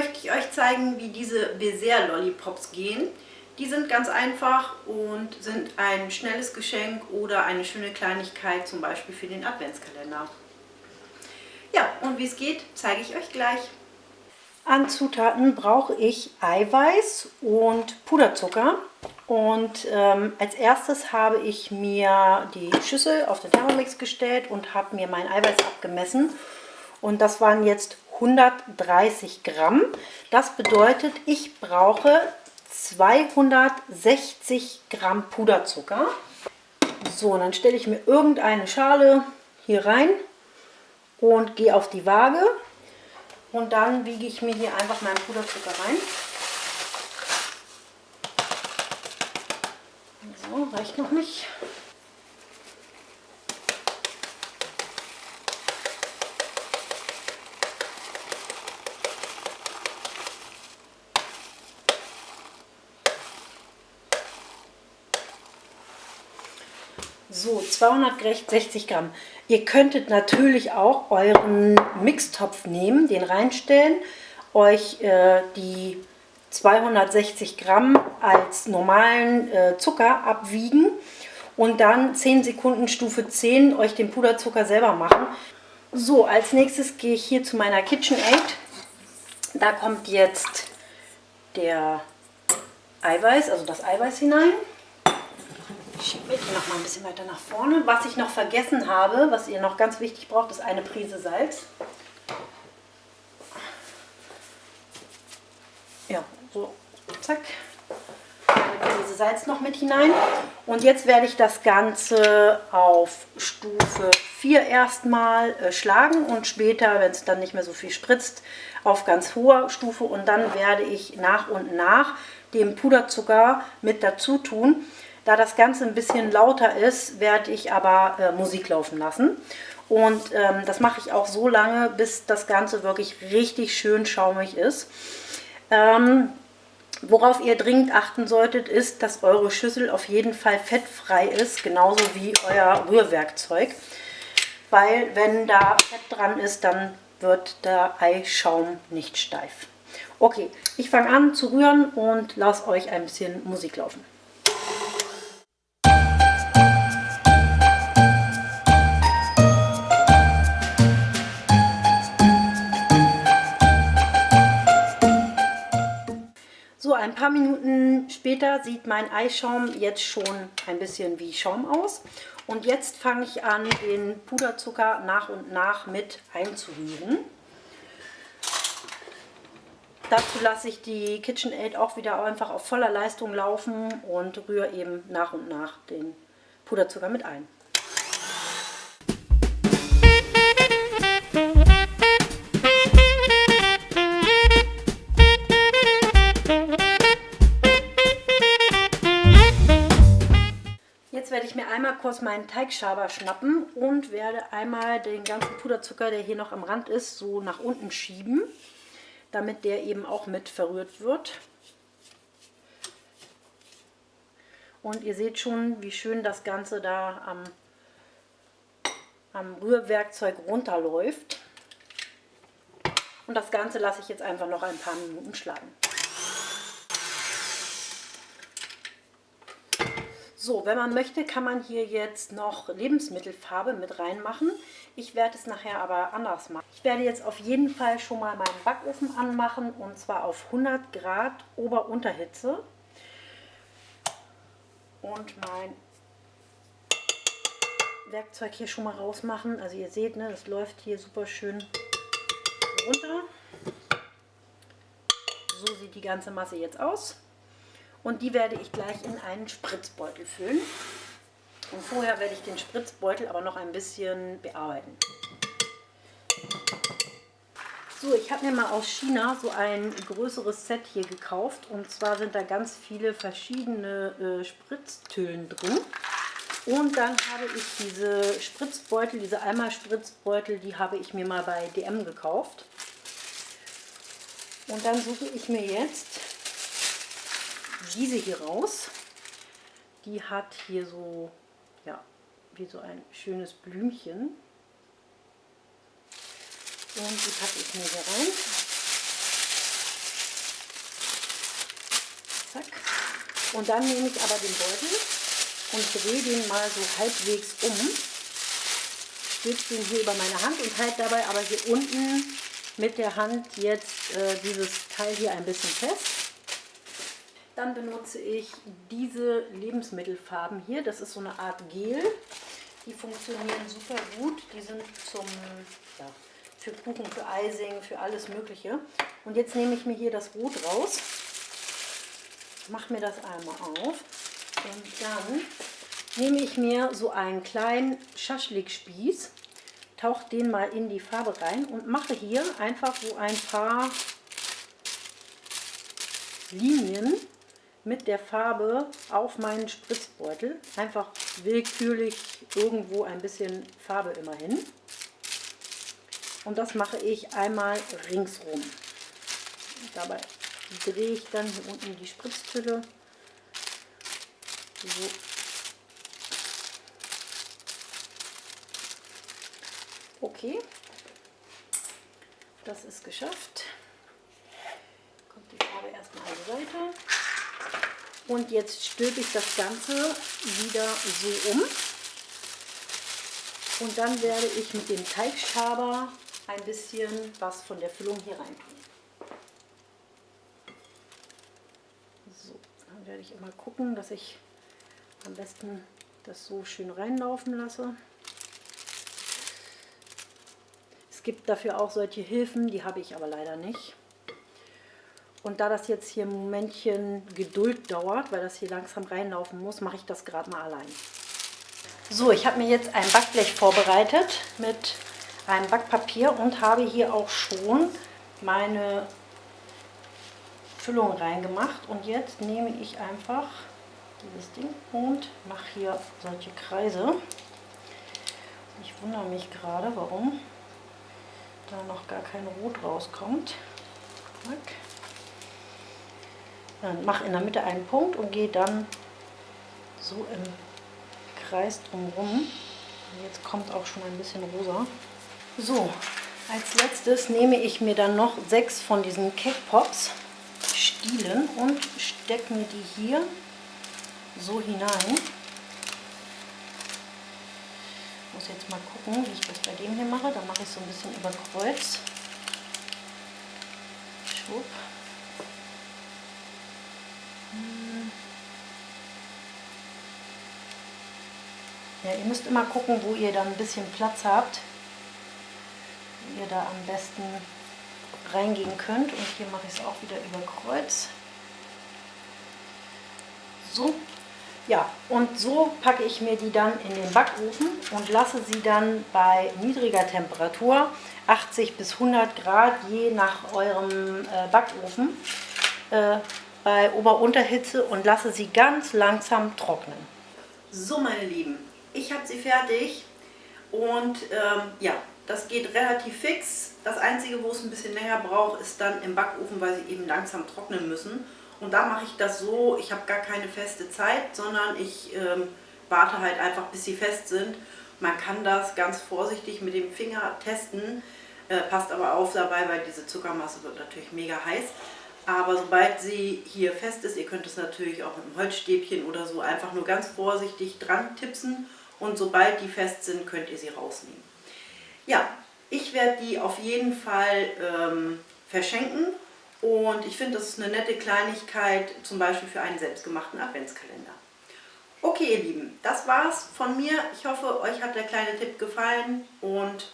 möchte ich euch zeigen, wie diese Beser Lollipops gehen. Die sind ganz einfach und sind ein schnelles Geschenk oder eine schöne Kleinigkeit, zum Beispiel für den Adventskalender. Ja, und wie es geht, zeige ich euch gleich. An Zutaten brauche ich Eiweiß und Puderzucker. Und ähm, als erstes habe ich mir die Schüssel auf den Thermomix gestellt und habe mir mein Eiweiß abgemessen. Und das waren jetzt 130 Gramm. Das bedeutet, ich brauche 260 Gramm Puderzucker. So, und dann stelle ich mir irgendeine Schale hier rein und gehe auf die Waage. Und dann wiege ich mir hier einfach meinen Puderzucker rein. So, reicht noch nicht. So, 260 Gramm. Ihr könntet natürlich auch euren Mixtopf nehmen, den reinstellen, euch äh, die 260 Gramm als normalen äh, Zucker abwiegen und dann 10 Sekunden Stufe 10 euch den Puderzucker selber machen. So, als nächstes gehe ich hier zu meiner KitchenAid. Da kommt jetzt der Eiweiß, also das Eiweiß hinein. Ich schiebe mich noch mal ein bisschen weiter nach vorne. Was ich noch vergessen habe, was ihr noch ganz wichtig braucht, ist eine Prise Salz. Ja, so, zack. Eine Prise Salz noch mit hinein. Und jetzt werde ich das Ganze auf Stufe 4 erstmal äh, schlagen und später, wenn es dann nicht mehr so viel spritzt, auf ganz hoher Stufe. Und dann werde ich nach und nach den Puderzucker mit dazu tun. Da das Ganze ein bisschen lauter ist, werde ich aber äh, Musik laufen lassen. Und ähm, das mache ich auch so lange, bis das Ganze wirklich richtig schön schaumig ist. Ähm, worauf ihr dringend achten solltet, ist, dass eure Schüssel auf jeden Fall fettfrei ist, genauso wie euer Rührwerkzeug. Weil wenn da Fett dran ist, dann wird der Eischaum nicht steif. Okay, ich fange an zu rühren und lasse euch ein bisschen Musik laufen. Ein paar Minuten später sieht mein Eischaum jetzt schon ein bisschen wie Schaum aus. Und jetzt fange ich an, den Puderzucker nach und nach mit einzurühren. Dazu lasse ich die KitchenAid auch wieder einfach auf voller Leistung laufen und rühre eben nach und nach den Puderzucker mit ein. Ich mir einmal kurz meinen Teigschaber schnappen und werde einmal den ganzen Puderzucker, der hier noch am Rand ist, so nach unten schieben, damit der eben auch mit verrührt wird. Und ihr seht schon, wie schön das Ganze da am, am Rührwerkzeug runterläuft. Und das Ganze lasse ich jetzt einfach noch ein paar Minuten schlagen. So, wenn man möchte, kann man hier jetzt noch Lebensmittelfarbe mit reinmachen. Ich werde es nachher aber anders machen. Ich werde jetzt auf jeden Fall schon mal meinen Backofen anmachen und zwar auf 100 Grad Ober-Unterhitze. Und mein Werkzeug hier schon mal rausmachen. Also ihr seht, ne, das läuft hier super schön runter. So sieht die ganze Masse jetzt aus. Und die werde ich gleich in einen Spritzbeutel füllen. Und vorher werde ich den Spritzbeutel aber noch ein bisschen bearbeiten. So, ich habe mir mal aus China so ein größeres Set hier gekauft. Und zwar sind da ganz viele verschiedene äh, Spritztüllen drin. Und dann habe ich diese Spritzbeutel, diese Eimer-Spritzbeutel, die habe ich mir mal bei DM gekauft. Und dann suche ich mir jetzt diese hier raus. Die hat hier so, ja, wie so ein schönes Blümchen. Und die packe ich mir hier rein. Zack. Und dann nehme ich aber den Beutel und drehe den mal so halbwegs um. Stütze den hier über meine Hand und halte dabei aber hier unten mit der Hand jetzt äh, dieses Teil hier ein bisschen fest. Dann benutze ich diese Lebensmittelfarben hier. Das ist so eine Art Gel. Die funktionieren super gut. Die sind zum, ja, für Kuchen, für Eising, für alles Mögliche. Und jetzt nehme ich mir hier das Rot raus. Mache mir das einmal auf. Und dann nehme ich mir so einen kleinen Schaschlikspieß, tauche den mal in die Farbe rein und mache hier einfach so ein paar Linien mit der Farbe auf meinen Spritzbeutel. Einfach willkürlich irgendwo ein bisschen Farbe immer hin. Und das mache ich einmal ringsrum. Dabei drehe ich dann hier unten die Spritztülle so Okay, das ist geschafft. Kommt die Farbe erstmal an die Seite. Und jetzt stülpe ich das Ganze wieder so um. Und dann werde ich mit dem Teigschaber ein bisschen was von der Füllung hier rein tun. So, dann werde ich immer gucken, dass ich am besten das so schön reinlaufen lasse. Es gibt dafür auch solche Hilfen, die habe ich aber leider nicht. Und da das jetzt hier ein Momentchen Geduld dauert, weil das hier langsam reinlaufen muss, mache ich das gerade mal allein. So, ich habe mir jetzt ein Backblech vorbereitet mit einem Backpapier und habe hier auch schon meine Füllung reingemacht. Und jetzt nehme ich einfach dieses Ding und mache hier solche Kreise. Ich wundere mich gerade, warum da noch gar kein Rot rauskommt. Dann mache in der Mitte einen Punkt und gehe dann so im Kreis drumherum. Jetzt kommt auch schon ein bisschen rosa. So, als letztes nehme ich mir dann noch sechs von diesen Cake Pops Stielen und stecke mir die hier so hinein. Ich muss jetzt mal gucken, wie ich das bei dem hier mache. Da mache ich so ein bisschen über Kreuz. Schwupp. Ja, ihr müsst immer gucken, wo ihr dann ein bisschen Platz habt, wo ihr da am besten reingehen könnt. Und hier mache ich es auch wieder über Kreuz. So, ja, und so packe ich mir die dann in den Backofen und lasse sie dann bei niedriger Temperatur, 80 bis 100 Grad, je nach eurem äh, Backofen, äh, bei Ober-Unterhitze und lasse sie ganz langsam trocknen. So meine Lieben, ich habe sie fertig und ähm, ja, das geht relativ fix. Das Einzige, wo es ein bisschen länger braucht, ist dann im Backofen, weil sie eben langsam trocknen müssen. Und da mache ich das so, ich habe gar keine feste Zeit, sondern ich ähm, warte halt einfach, bis sie fest sind. Man kann das ganz vorsichtig mit dem Finger testen, äh, passt aber auf dabei, weil diese Zuckermasse wird natürlich mega heiß. Aber sobald sie hier fest ist, ihr könnt es natürlich auch mit einem Holzstäbchen oder so einfach nur ganz vorsichtig dran tipsen und sobald die fest sind, könnt ihr sie rausnehmen. Ja, ich werde die auf jeden Fall ähm, verschenken und ich finde, das ist eine nette Kleinigkeit, zum Beispiel für einen selbstgemachten Adventskalender. Okay, ihr Lieben, das war's von mir. Ich hoffe, euch hat der kleine Tipp gefallen und